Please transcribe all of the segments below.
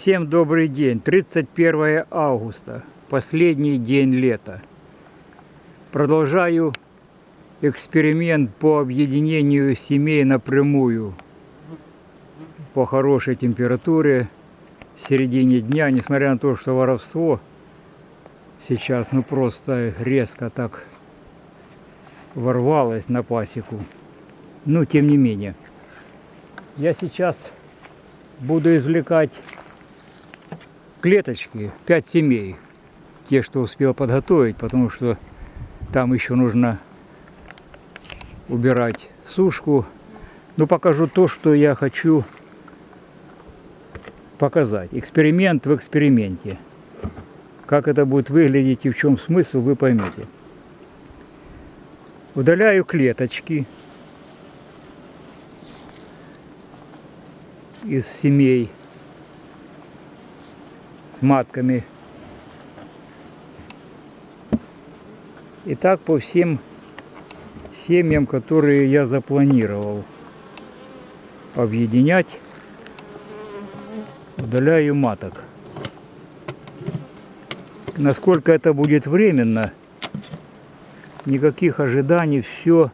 Всем добрый день. 31 августа. Последний день лета. Продолжаю эксперимент по объединению семей напрямую по хорошей температуре в середине дня, несмотря на то, что воровство сейчас ну просто резко так ворвалось на пасеку. Но тем не менее. Я сейчас буду извлекать клеточки, 5 семей. Те, что успел подготовить, потому что там еще нужно убирать сушку. Но покажу то, что я хочу показать. Эксперимент в эксперименте. Как это будет выглядеть и в чем смысл, вы поймете. Удаляю клеточки из семей матками. И так по всем семьям, которые я запланировал объединять, удаляю маток. Насколько это будет временно, никаких ожиданий, все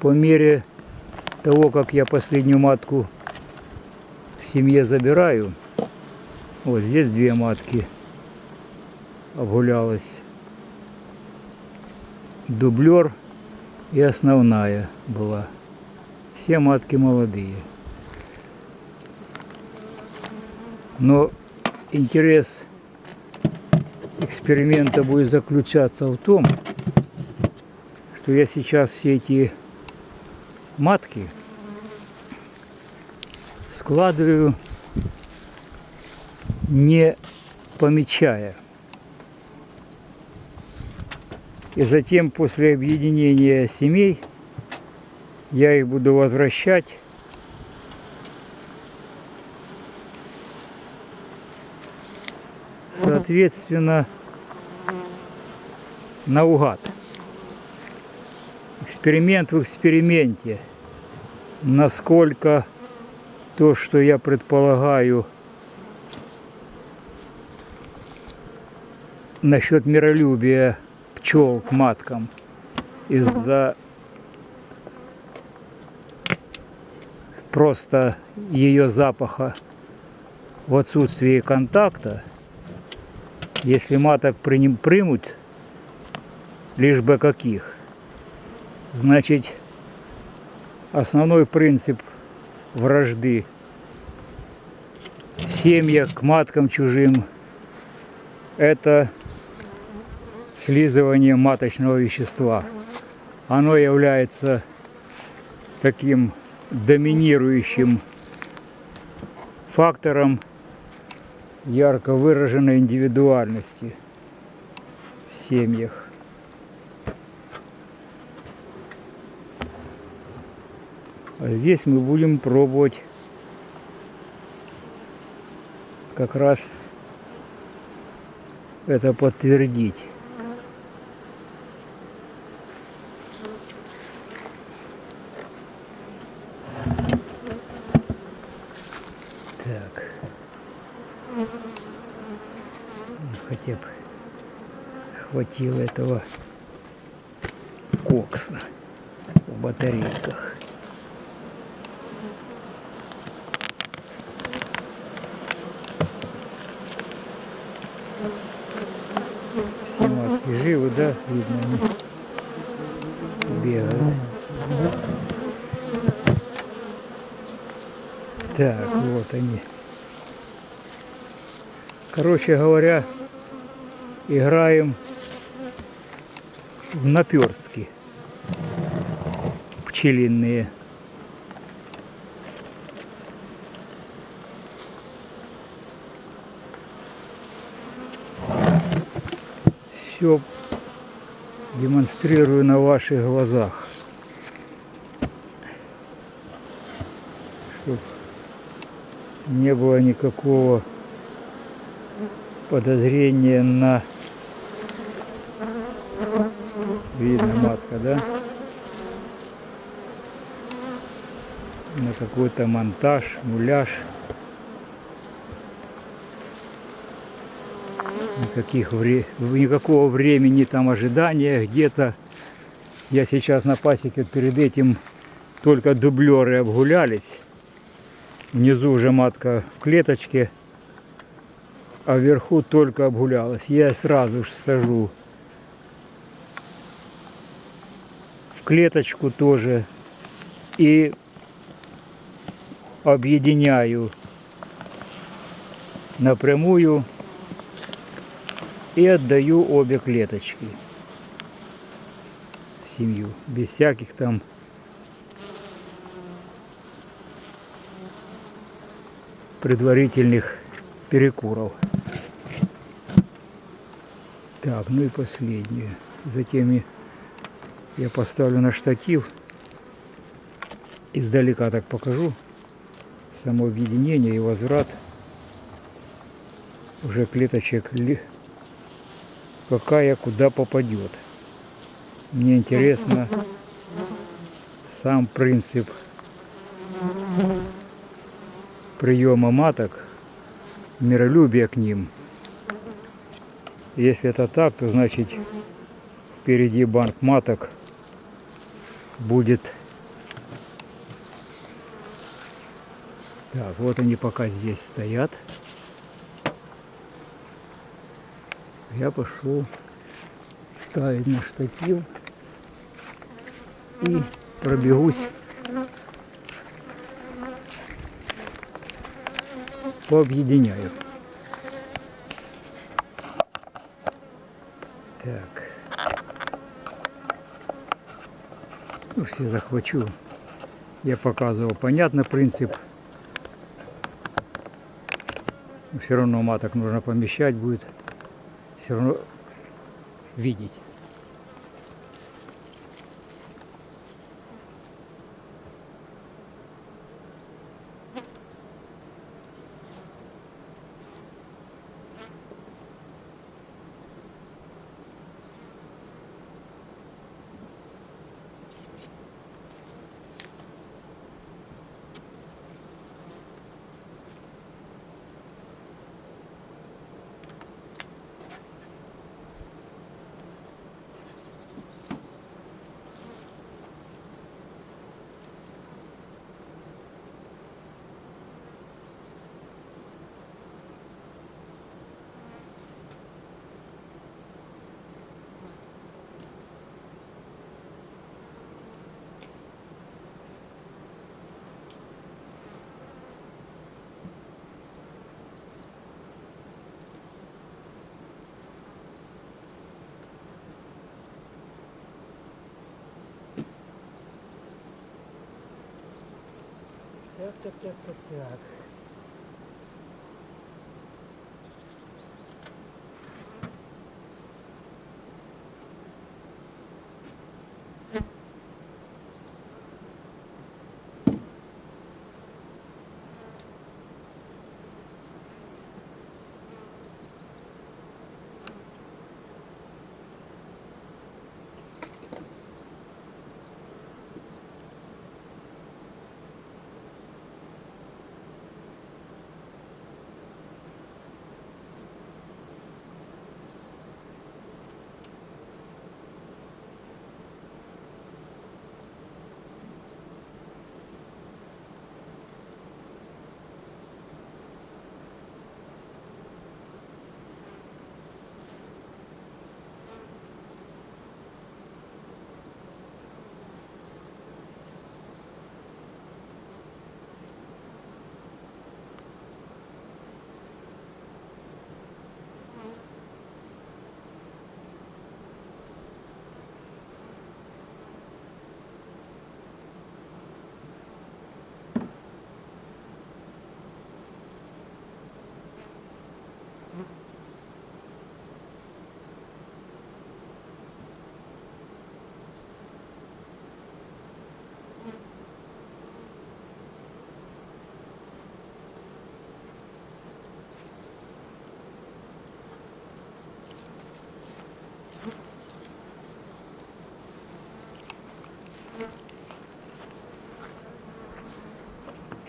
по мере того, как я последнюю матку в семье забираю. Вот здесь две матки обгулялась. Дублер и основная была. Все матки молодые. Но интерес эксперимента будет заключаться в том, что я сейчас все эти матки складываю не помечая. И затем после объединения семей я их буду возвращать соответственно наугад. Эксперимент в эксперименте. Насколько то, что я предполагаю, насчет миролюбия пчел к маткам из-за просто ее запаха в отсутствии контакта, если маток примут, лишь бы каких, значит основной принцип вражды семья к маткам чужим это слизывание маточного вещества. Оно является таким доминирующим фактором ярко выраженной индивидуальности в семьях. А здесь мы будем пробовать как раз это подтвердить. Так. Хотя бы хватило этого кокса в батарейках. Все маски живы, да? Видно, они Так, вот они. Короче говоря, играем в наперстки пчелиные. Все демонстрирую на ваших глазах. Чтобы не было никакого подозрения на видно матка, да? На какой-то монтаж, муляж. Никаких вре... Никакого времени там ожидания где-то. Я сейчас на пасеке перед этим только дублеры обгулялись. Внизу уже матка в клеточке, а вверху только обгулялась. Я сразу же сажу. В клеточку тоже. И объединяю напрямую и отдаю обе клеточки семью, без всяких там предварительных перекуров. Так, ну и последнее. Затем я поставлю на штатив. Издалека так покажу. Само объединение и возврат уже клеточек какая куда попадет. Мне интересно сам принцип приема маток, миролюбие к ним. Если это так, то значит впереди банк маток будет. Так, вот они пока здесь стоят. Я пошел ставить на штатив и пробегусь пообъединяю. Так. Ну, все захвачу. Я показывал понятный принцип. Но все равно маток нужно помещать будет. Все равно видеть. Так, так, так, так, так.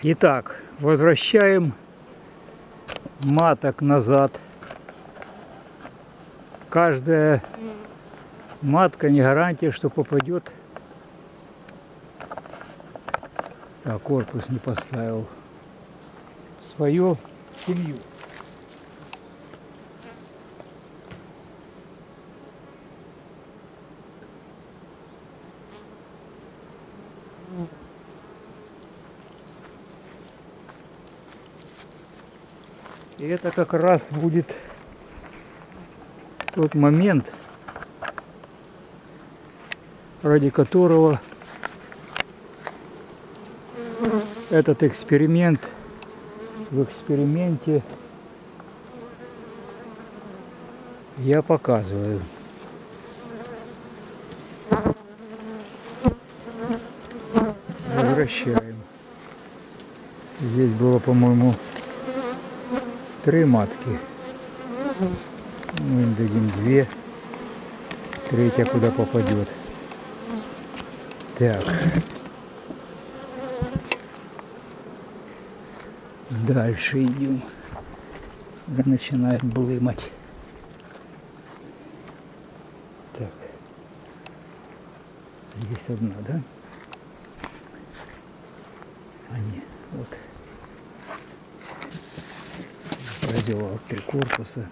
Итак, возвращаем маток назад каждая матка не гарантия, что попадет. Так, корпус не поставил. Свою семью. И это как раз будет тот момент, ради которого этот эксперимент в эксперименте я показываю. Возвращаем. Здесь было, по-моему, три матки. Мы им дадим две. Третья куда попадет. Так. Дальше идем. Уже начинает блымать. Так. Здесь одна, да? Они, вот. Проделал три корпуса.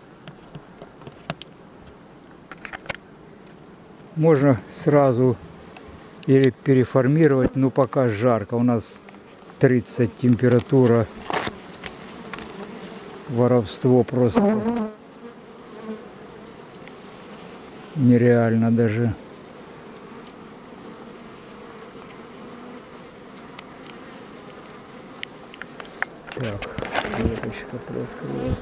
Можно сразу или переформировать, но пока жарко. У нас 30 температура воровство просто нереально даже. Так, клеточка приоткрылась.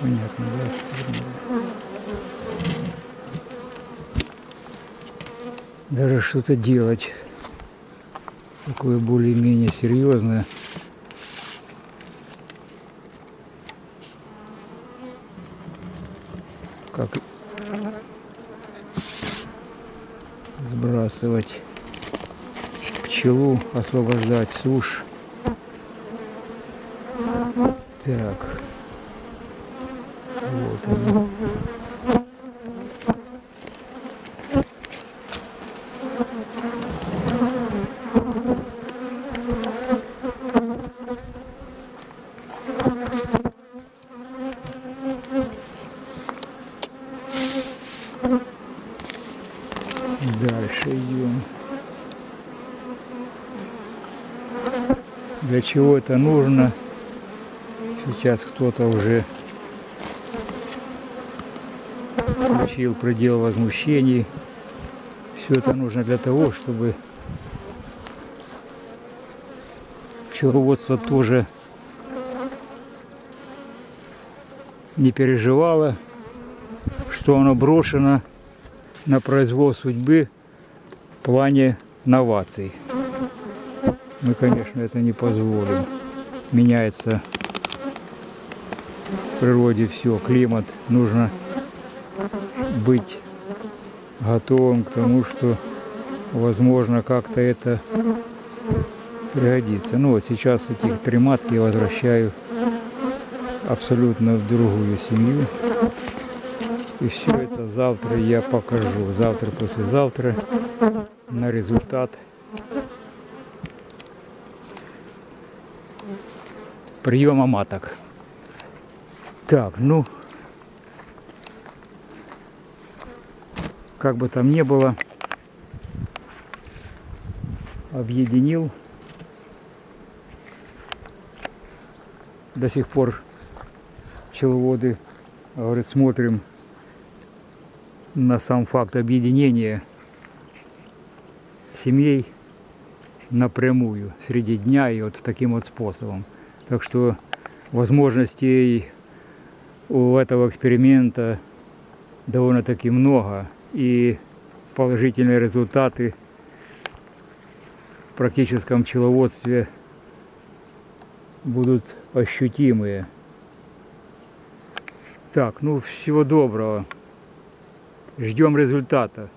Понятно, да? Даже что-то делать такое более-менее серьезное. Как сбрасывать пчелу, освобождать сушь. Так. Вот она. Дальше идем. Для чего это нужно? Сейчас кто-то уже включил предел возмущений. Все это нужно для того, чтобы пчеловодство тоже не переживало, что оно брошено на произвол судьбы в плане новаций. Мы, конечно, это не позволим. Меняется в природе все, климат. Нужно быть готовым к тому, что возможно как-то это пригодится. Ну вот сейчас этих три матки я возвращаю абсолютно в другую семью. И все это завтра я покажу. Завтра, послезавтра на результат приема маток. Так, ну, как бы там ни было, объединил. До сих пор пчеловоды, говорят, смотрим на сам факт объединения семей напрямую среди дня и вот таким вот способом. Так что возможностей у этого эксперимента довольно-таки много и положительные результаты в практическом пчеловодстве будут ощутимые. Так, ну всего доброго. Ждем результата.